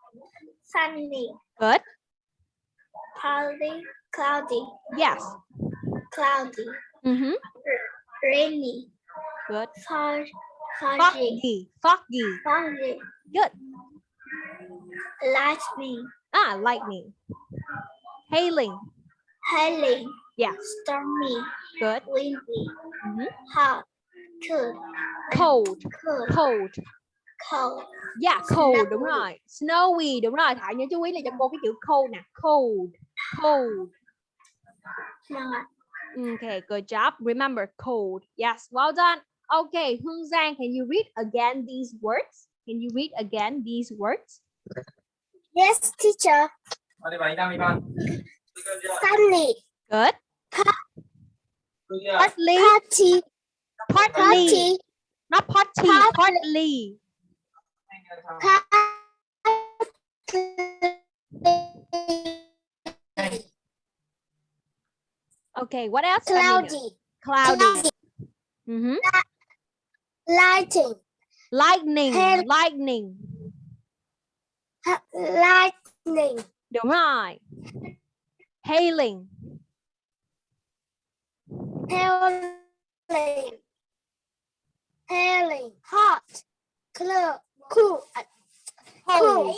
Sunny. Good. Cloudy. Cloudy. Yes. Cloudy. Mhm. Rainy. Good. Fog. Foggy. Foggy. Foggy. Good. Lightning. Ah, lightning. Hailing. Hailing. Yeah. Stormy. Good. Windy. Mhm. Hot. Cold. Cold. Cold. Cold. Cold. Yeah, cold đúng Snowy. rồi. Snowy đúng rồi. Thảo nhớ chú ý là cho cô cái chữ cold nè. Cold. Cold. Okay, good job. Remember cold. Yes, well done. Okay, Hương Giang, can you read again these words? Can you read again these words? Yes, teacher. Sunny. Good. Partly. Party. Partly. Party. Not party. Partly. Partly. Okay, what else? Cloudy. Cloudy. Cloudy. Mhm. Lighting. Lightning. Hail- Lightning. Lightning. Đúng rồi. Hailing. Hailing. Hailing. Hot. Cool. Cool. Cold.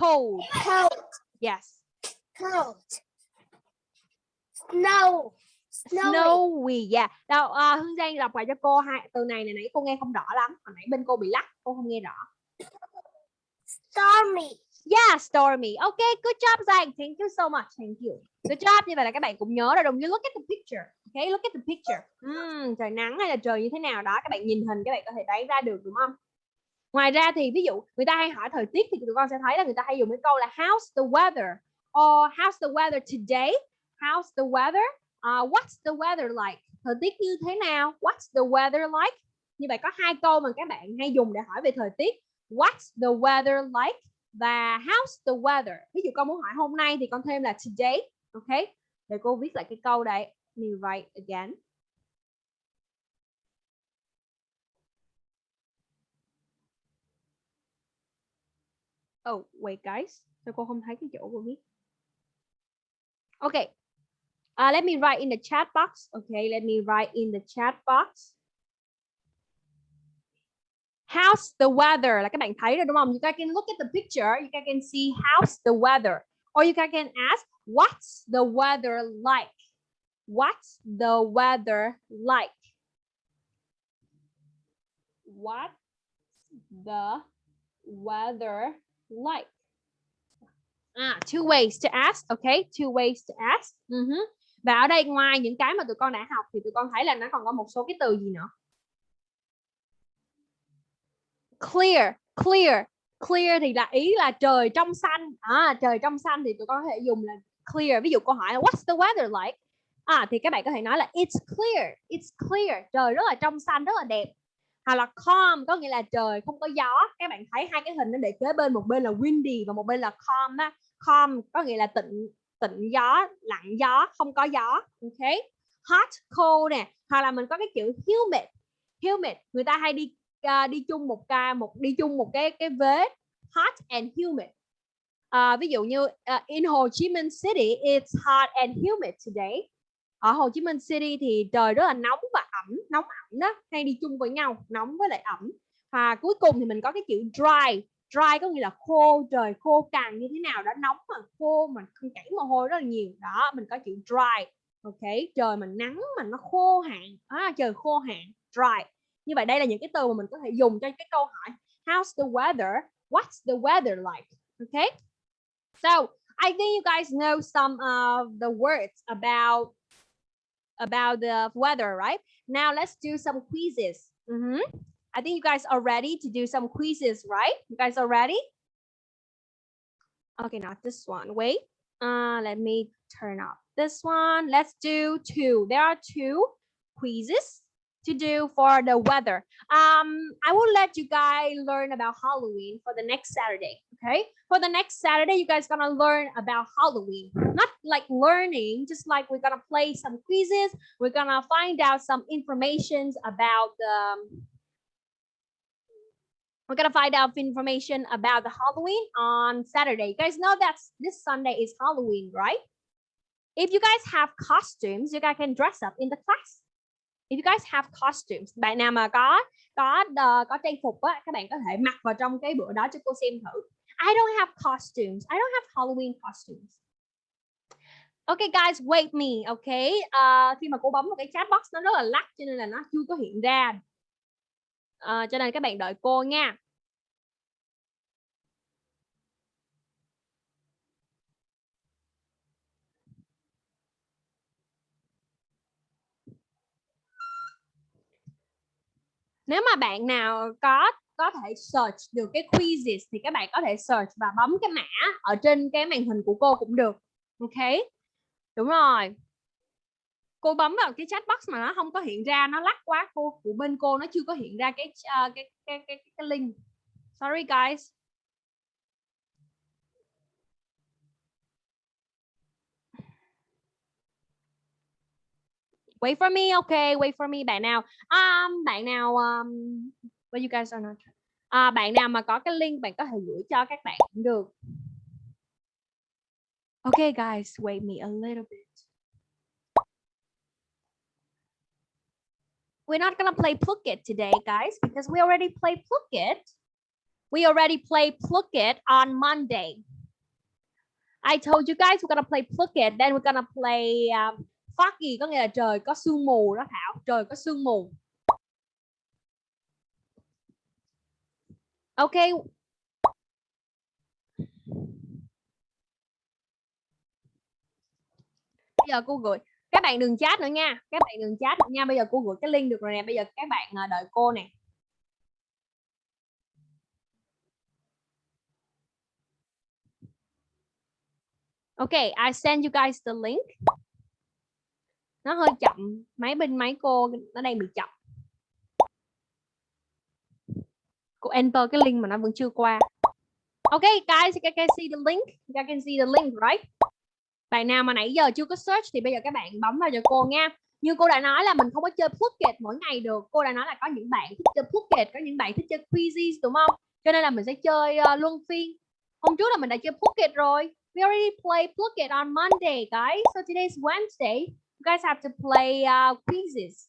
Cold. Cold. Yes. Cold. Snow. Snowy. Snowy. Yeah. Đâu, à, Hương Giang đọc lại cho cô hai từ này này nãy cô nghe không rõ lắm. Hồi nãy bên cô bị lắc, cô không nghe rõ. Stormy. Yeah, stormy. Okay, good job Giang. Thank you so much. Thank you. Good job. Như vậy là các bạn cũng nhớ rồi. Đồng you look at the picture. Okay, look at the picture. Ừm, trời nắng hay là trời như thế nào đó các bạn nhìn hình các bạn có thể đoán ra được đúng không? Ngoài ra thì ví dụ người ta hay hỏi thời tiết thì tụi con sẽ thấy là người ta hay dùng cái câu là how's the weather or how's the weather today? How's the weather? Uh, what's the weather like? Thời tiết như thế nào? What's the weather like? Như vậy có hai câu mà các bạn hay dùng để hỏi về thời tiết. What's the weather like? và how's the weather ví dụ con muốn hỏi hôm nay thì con thêm là today ok để cô viết lại cái câu đấy me write again oh wait guys sao cô không thấy cái chỗ của viết okay uh, let me write in the chat box okay let me write in the chat box How's the weather? Là các bạn thấy rồi đúng không? You guys can look at the picture. You guys can see how's the weather. Or you guys can ask, what's the weather like? What's the weather like? What's the weather like? À, two ways to ask, okay? Two ways to ask. Mhm. Và ở đây ngoài những cái mà tụi con đã học thì tụi con thấy là nó còn có một số cái từ gì nữa? clear clear clear thì là ý là trời trong xanh à trời trong xanh thì tụi con có thể dùng là clear ví dụ câu hỏi là what's the weather like à thì các bạn có thể nói là it's clear it's clear trời rất là trong xanh rất là đẹp. Hoặc là calm có nghĩa là trời không có gió. Các bạn thấy hai cái hình nó để kế bên một bên là windy và một bên là calm á. Calm có nghĩa là tịnh tịnh gió lặng gió không có gió ok? Hot cold nè. Hoặc là mình có cái chữ humid humid. Người ta hay đi uh, đi chung một ca một đi chung một cái cái vế. Hot and humid. Uh, ví dụ như uh, in Hồ Chí Minh City it's hot and humid today ở Hồ Chí Minh City thì trời rất là nóng và ẩm nóng ẩm đó hay đi chung với nhau nóng với lại ẩm. Và cuối cùng thì mình có cái chữ dry dry có nghĩa là khô trời khô càng như thế nào đó nóng mà khô mà không chảy mồ hôi rất là nhiều. Đó mình có chữ dry ok? Trời mà nắng mà nó khô hạn à, trời khô hạn dry. Như vậy đây là những cái từ mà mình có thể dùng cho cái câu hỏi how's the weather? What's the weather like? Okay so I think you guys know some of the words about about the weather right? Now let's do some quizzes. Mhm. I think you guys are ready to do some quizzes right? You guys are ready? Okay not this one. Wait. Uh let me turn off this one. Let's do two. There are two quizzes to do for the weather. Um, I will let you guys learn about Halloween for the next Saturday. Okay, for the next Saturday, you guys gonna learn about Halloween. Not like learning, just like we're gonna play some quizzes. We're gonna find out some informations about the We're gonna find out information about the Halloween on Saturday. You guys know that this Sunday is Halloween, right? If you guys have costumes, you guys can dress up in the class. If you guys have costumes, bạn nào mà có có uh, có trang phục á, các bạn có thể mặc vào trong cái bữa đó cho cô xem thử. I don't have costumes. I don't have Halloween costumes. Okay guys, wait me, okay? Uh, khi mà cô bấm vào cái chat box nó rất là lắc cho nên là nó chưa có hiện ra. Uh, cho nên các bạn đợi cô nha. Nếu mà bạn nào có có thể search được cái quizzes thì các bạn có thể search và bấm cái mã ở trên cái màn hình của cô cũng được. Ok. Đúng rồi. Cô bấm vào cái chat box mà nó không có hiện ra, nó lắc quá cô của bên cô nó chưa có hiện ra cái uh, cái, cái cái cái link. Sorry guys. Wait for me, okay, wait for me bạn nào. Um, bạn nào um, well, you guys are not. À, bạn nào mà có cái link bạn có thể gửi cho các bạn cũng được. Okay guys, wait me a little bit. We're not gonna play Pluck It today, guys, because we already play Pluck It. We already play Pluck It on Monday. I told you guys we're gonna play Pluck It, then we're gonna play um, foggy, có nghĩa là trời có sương mù đó Thảo, trời có sương mù. ok. Bây giờ cô gửi các bạn đừng chat nữa nha. Các bạn đừng chat nữa nha. Bây giờ cô gửi cái link được rồi nè. Bây giờ các bạn à, đợi cô nè. Okay, I send you guys the link. Nó hơi chậm, máy bên máy cô nó đang bị chậm. Cô enter cái link mà nó vẫn chưa qua. Okay, guys, you can see the link. You can see the link, right? bạn nào mà nãy giờ chưa có search thì bây giờ các bạn bấm vào cho cô nha như cô đã nói là mình không có chơi Phuket mỗi ngày được cô đã nói là có những bạn thích chơi Phuket có những bạn thích chơi quizzes đúng không cho nên là mình sẽ chơi uh, luân phiên hôm trước là mình đã chơi Phuket rồi we already play Phuket on Monday guys so today is Wednesday you guys have to play uh, quizzes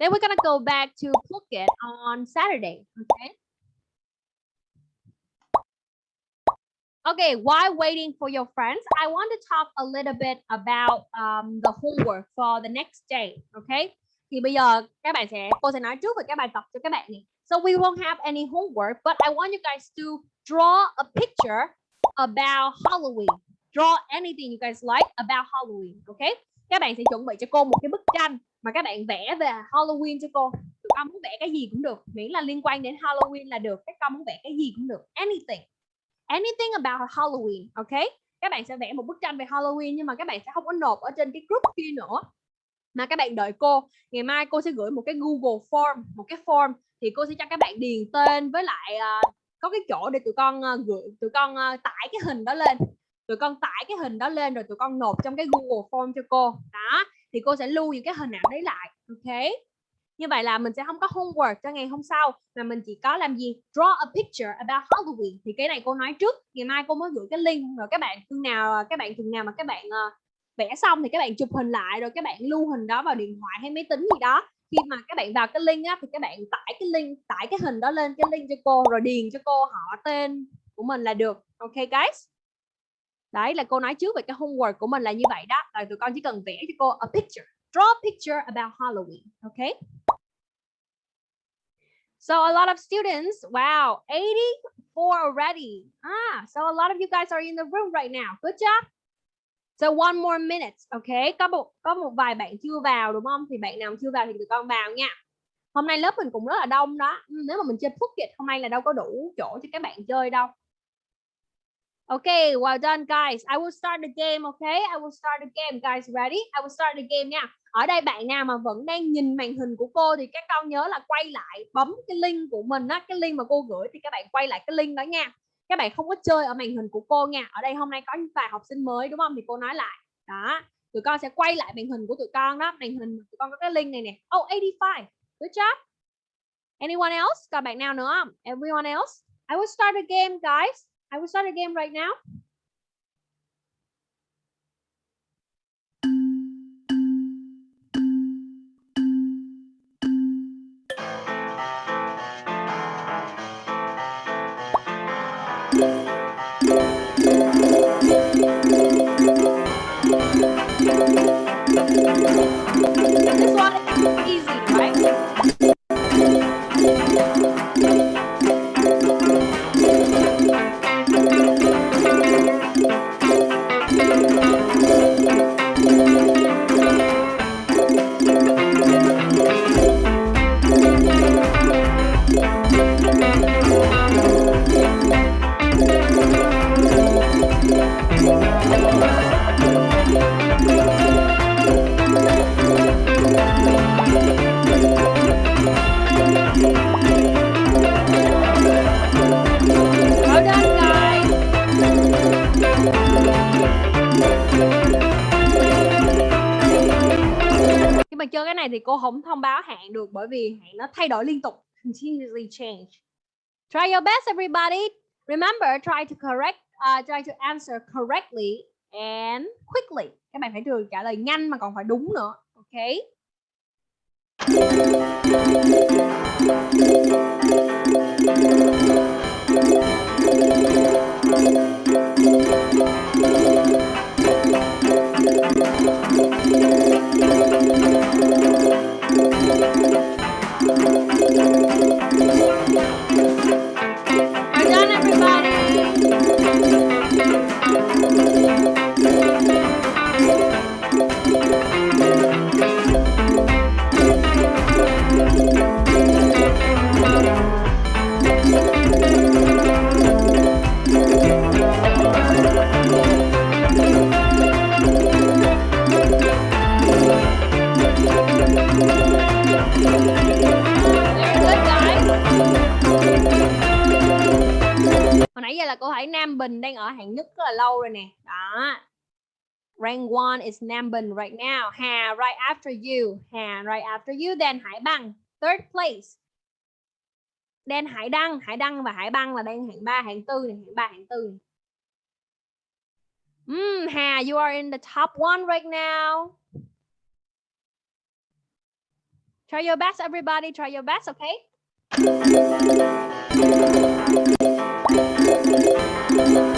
then we're gonna go back to Phuket on Saturday okay Okay, while waiting for your friends, I want to talk a little bit about um, the homework for the next day. Okay, thì bây giờ các bạn sẽ cô sẽ nói trước về các bài tập cho các bạn này. So we won't have any homework, but I want you guys to draw a picture about Halloween. Draw anything you guys like about Halloween. Okay, các bạn sẽ chuẩn bị cho cô một cái bức tranh mà các bạn vẽ về Halloween cho cô. Tụi con muốn vẽ cái gì cũng được, miễn là liên quan đến Halloween là được. Các con muốn vẽ cái gì cũng được, anything anything about Halloween, ok? Các bạn sẽ vẽ một bức tranh về Halloween nhưng mà các bạn sẽ không có nộp ở trên cái group kia nữa. Mà các bạn đợi cô, ngày mai cô sẽ gửi một cái Google Form, một cái form thì cô sẽ cho các bạn điền tên với lại uh, có cái chỗ để tụi con uh, gửi tụi con uh, tải cái hình đó lên. Tụi con tải cái hình đó lên rồi tụi con nộp trong cái Google Form cho cô. Đó, thì cô sẽ lưu những cái hình ảnh đấy lại, ok? như vậy là mình sẽ không có homework cho ngày hôm sau mà mình chỉ có làm gì draw a picture about Halloween thì cái này cô nói trước ngày mai cô mới gửi cái link rồi các bạn thường nào các bạn thường nào mà các bạn uh, vẽ xong thì các bạn chụp hình lại rồi các bạn lưu hình đó vào điện thoại hay máy tính gì đó khi mà các bạn vào cái link á thì các bạn tải cái link tải cái hình đó lên cái link cho cô rồi điền cho cô họ tên của mình là được ok guys đấy là cô nói trước về cái homework của mình là như vậy đó rồi tụi con chỉ cần vẽ cho cô a picture draw a picture about Halloween okay So a lot of students, wow, 84 already. Ah, so a lot of you guys are in the room right now. Good job. So one more minute, okay? Có một có một vài bạn chưa vào đúng không? Thì bạn nào chưa vào thì tụi con vào nha. Hôm nay lớp mình cũng rất là đông đó. Ừ, nếu mà mình chơi Phuket hôm nay là đâu có đủ chỗ cho các bạn chơi đâu. Okay, well done guys. I will start the game, okay? I will start the game, guys. Ready? I will start the game nha ở đây bạn nào mà vẫn đang nhìn màn hình của cô thì các con nhớ là quay lại bấm cái link của mình á cái link mà cô gửi thì các bạn quay lại cái link đó nha các bạn không có chơi ở màn hình của cô nha ở đây hôm nay có những vài học sinh mới đúng không thì cô nói lại đó tụi con sẽ quay lại màn hình của tụi con đó màn hình tụi con có cái link này nè oh 85 good job Anyone else? Còn bạn nào nữa không? Everyone else? I will start the game, guys. I will start a game right now. Cái này thì cô không thông báo hạn được bởi vì hạn nó thay đổi liên tục. Continuously change. Try your best, everybody. Remember, try to correct, uh, try to answer correctly and quickly. Các bạn phải được trả lời nhanh mà còn phải đúng nữa. Okay? you. Hồi là câu hỏi Nam Bình đang ở hạng nhất rất là lâu rồi nè. Đó. Rank 1 is Nam Bình right now. Hà right after you. Hà right after you. Then Hải Băng. Third place. Then Hải Đăng. Hải Đăng và Hải Băng là đang hạng 3, hạng 4 này. Hạng 3, hạng 4 này. Mm, Hà, you are in the top one right now. Try your best, everybody. Try your best, okay? Good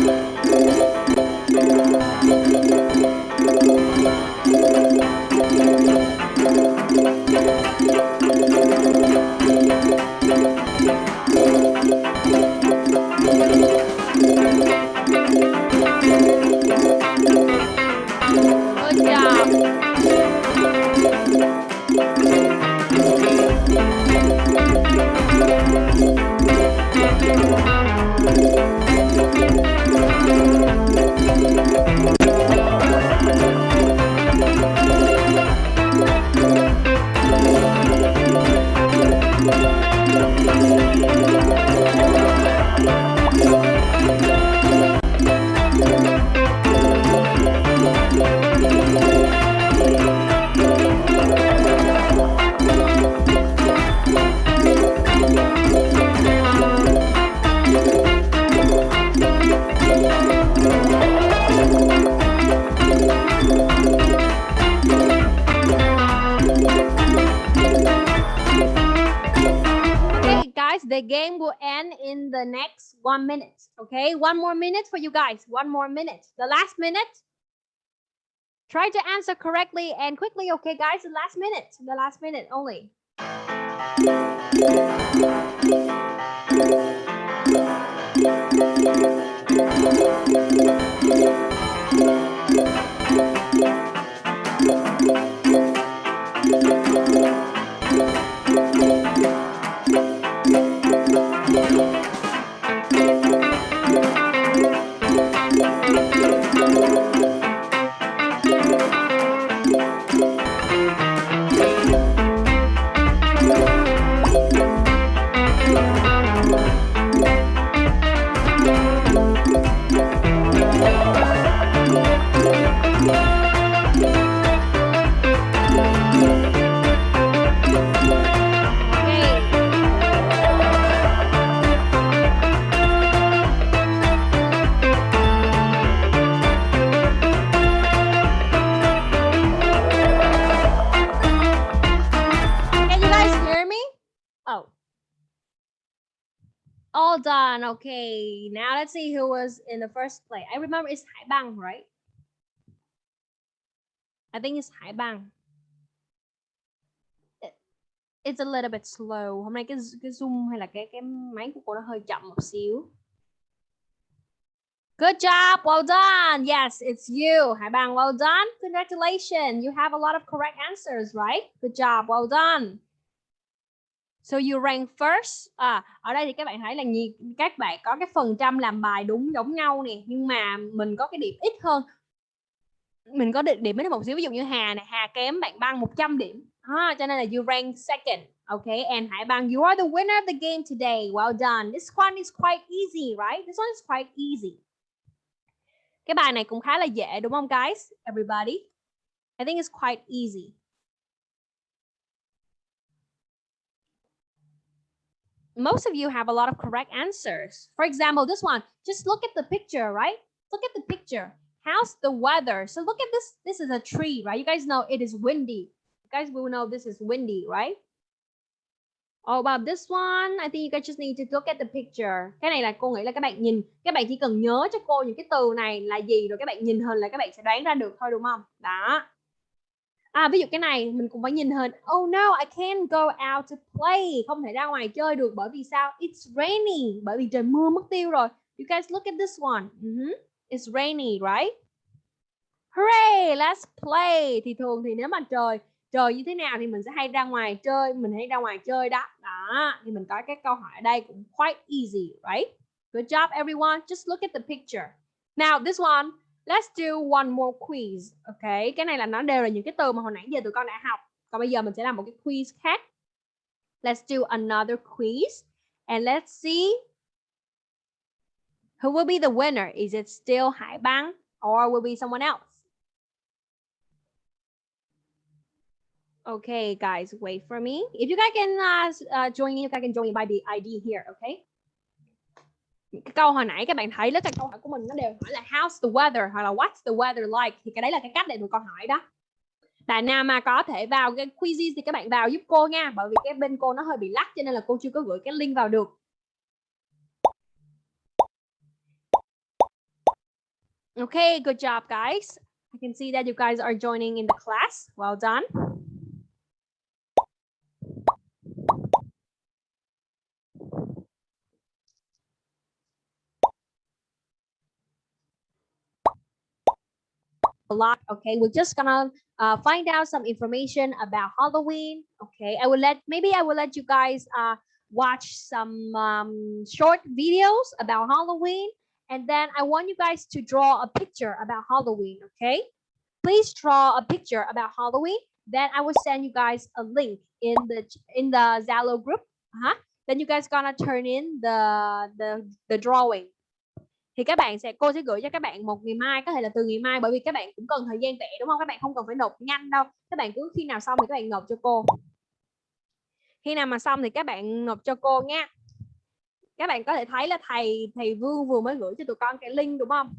the game will end in the next one minute. Okay, one more minute for you guys. One more minute. The last minute. Try to answer correctly and quickly. Okay, guys, the last minute. The last minute only. Okay. Now let's see who was in the first place. I remember it's Hải Bang, right? I think it's Hải Bang. It- It's a little bit slow. Hôm nay cái cái zoom hay là cái cái máy của cô nó hơi chậm một xíu. Good job. Well done. Yes, it's you. Hải Bang, well done. Congratulations. You have a lot of correct answers, right? Good job. Well done. So you rank first. À, ở đây thì các bạn thấy là nhiều các bạn có cái phần trăm làm bài đúng giống nhau nè, nhưng mà mình có cái điểm ít hơn. Mình có điểm điểm ít hơn một xíu ví dụ như Hà này, Hà kém bạn Băng 100 điểm. À, cho nên là you rank second. Okay, and Hải Bang, you are the winner of the game today. Well done. This one is quite easy, right? This one is quite easy. Cái bài này cũng khá là dễ đúng không guys? Everybody. I think it's quite easy. Most of you have a lot of correct answers. For example, this one, just look at the picture, right? Look at the picture. How's the weather? So look at this. This is a tree, right? You guys know it is windy. You guys will know this is windy, right? Oh, about this one, I think you guys just need to look at the picture. Cái này là cô nghĩ là các bạn nhìn, các bạn chỉ cần nhớ cho cô những cái từ này là gì rồi các bạn nhìn hình là các bạn sẽ đoán ra được thôi đúng không? Đó. À ví dụ cái này mình cũng phải nhìn hình. Oh no, I can't go out to play. Không thể ra ngoài chơi được bởi vì sao? It's raining. Bởi vì trời mưa mất tiêu rồi. You guys look at this one. Mhm. It's rainy, right? Hooray, let's play. Thì thường thì nếu mà trời trời như thế nào thì mình sẽ hay ra ngoài chơi, mình hay ra ngoài chơi đó. Đó, thì mình có cái câu hỏi ở đây cũng quite easy, right? Good job everyone. Just look at the picture. Now this one, let's do one more quiz. Okay, cái này là nó đều là những cái từ mà hồi nãy giờ tụi con đã học. Còn bây giờ mình sẽ làm một cái quiz khác. Let's do another quiz and let's see who will be the winner. Is it still Hải Bang or will be someone else? Okay, guys, wait for me. If you guys can uh, uh, join me, you guys can join me by the ID here, okay? Cái câu hồi nãy các bạn thấy đó cái câu hỏi của mình nó đều hỏi là how's the weather hoặc là what's the weather like thì cái đấy là cái cách để tụi con hỏi đó. Bạn nào mà có thể vào cái quizzes thì các bạn vào giúp cô nha, bởi vì cái bên cô nó hơi bị lắc cho nên là cô chưa có gửi cái link vào được. Okay, good job, guys. I can see that you guys are joining in the class. Well done. A lot okay? We're just gonna uh, find out some information about halloween okay? I will let maybe i will let you guys uh, watch some um, short videos about halloween and then i want you guys to draw a picture about halloween okay? Please draw a picture about halloween then i will send you guys a link in the in the zalo group uh-huh. then you guys gonna turn in the the the drawing thì các bạn sẽ, cô sẽ gửi cho các bạn một ngày mai, có thể là từ ngày mai, bởi vì các bạn cũng cần thời gian tệ đúng không? Các bạn không cần phải nộp nhanh đâu. Các bạn cứ khi nào xong thì các bạn nộp cho cô. Khi nào mà xong thì các bạn nộp cho cô nha. Các bạn có thể thấy là thầy thầy Vương vừa mới gửi cho tụi con cái link, đúng không?